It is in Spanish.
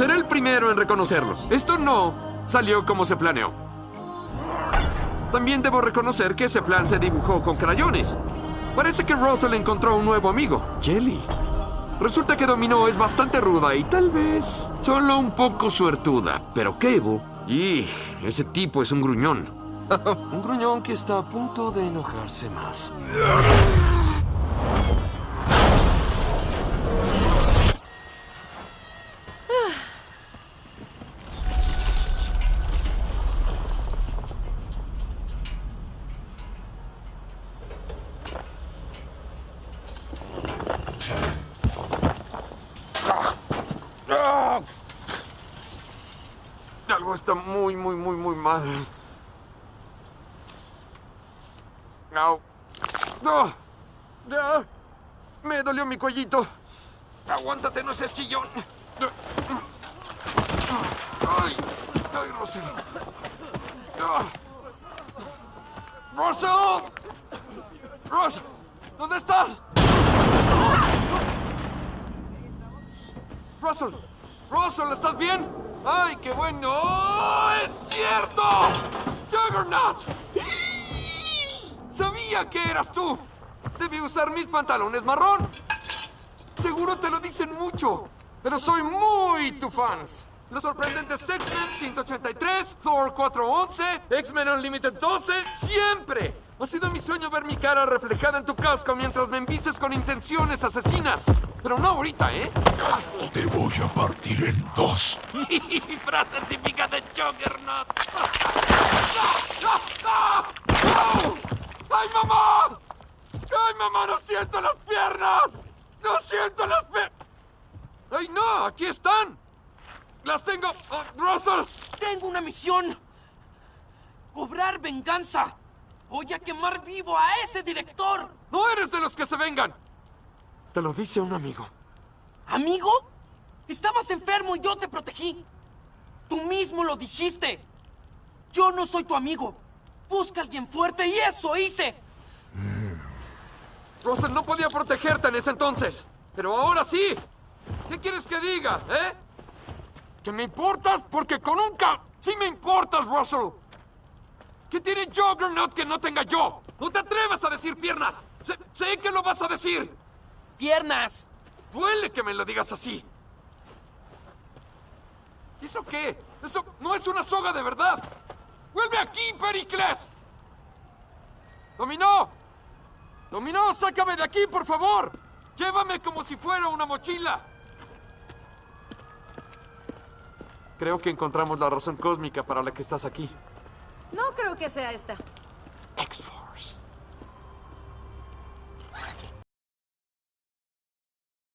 Seré el primero en reconocerlo. Esto no salió como se planeó. También debo reconocer que ese plan se dibujó con crayones. Parece que Russell encontró un nuevo amigo, Jelly. Resulta que Dominó es bastante ruda y tal vez solo un poco suertuda. Pero Cable, y ese tipo es un gruñón. un gruñón que está a punto de enojarse más. Algo está muy, muy, muy, muy mal. Au. ¡No! ¡Ya! Me dolió mi cuellito. Aguántate, no seas chillón. ¡Ay! ¡Ay, Russell! ¡Ah! ¿Dónde estás? ¡Russell! ¡Russell! ¿Estás bien? ¡Ay, qué bueno! ¡Oh, ¡Es cierto! ¡Juggernaut! ¡Sabía que eras tú! Debí usar mis pantalones marrón. Seguro te lo dicen mucho, pero soy muy tu fans. Los sorprendentes X-Men 183, Thor 411, X-Men Unlimited 12, siempre. Ha sido mi sueño ver mi cara reflejada en tu casco mientras me embistes con intenciones asesinas. Pero no ahorita, ¿eh? Te voy a partir en dos. Frase típica de Juggernaut. ¡Ay, mamá! ¡Ay, mamá! ¡No siento las piernas! ¡No siento las piernas! ¡Ay, no! ¡Aquí están! ¡Las tengo! ¡Oh, ¡Russell! Tengo una misión. Cobrar venganza. Voy a quemar vivo a ese director. ¡No eres de los que se vengan! Te lo dice un amigo. ¿Amigo? Estabas enfermo y yo te protegí. Tú mismo lo dijiste. Yo no soy tu amigo. Busca a alguien fuerte y eso hice. Russell no podía protegerte en ese entonces. Pero ahora sí. ¿Qué quieres que diga, eh? ¿Que me importas? Porque con un ca... ¡Sí me importas, Russell! ¿Qué tiene Juggernaut que no tenga yo? ¡No te atrevas a decir piernas! Sé, sé que lo vas a decir. Piernas. Duele que me lo digas así. ¿Y eso qué? Eso no es una soga de verdad. ¡Vuelve aquí, Pericles! ¡Dominó! ¡Dominó, sácame de aquí, por favor! ¡Llévame como si fuera una mochila! Creo que encontramos la razón cósmica para la que estás aquí. Que sea esta.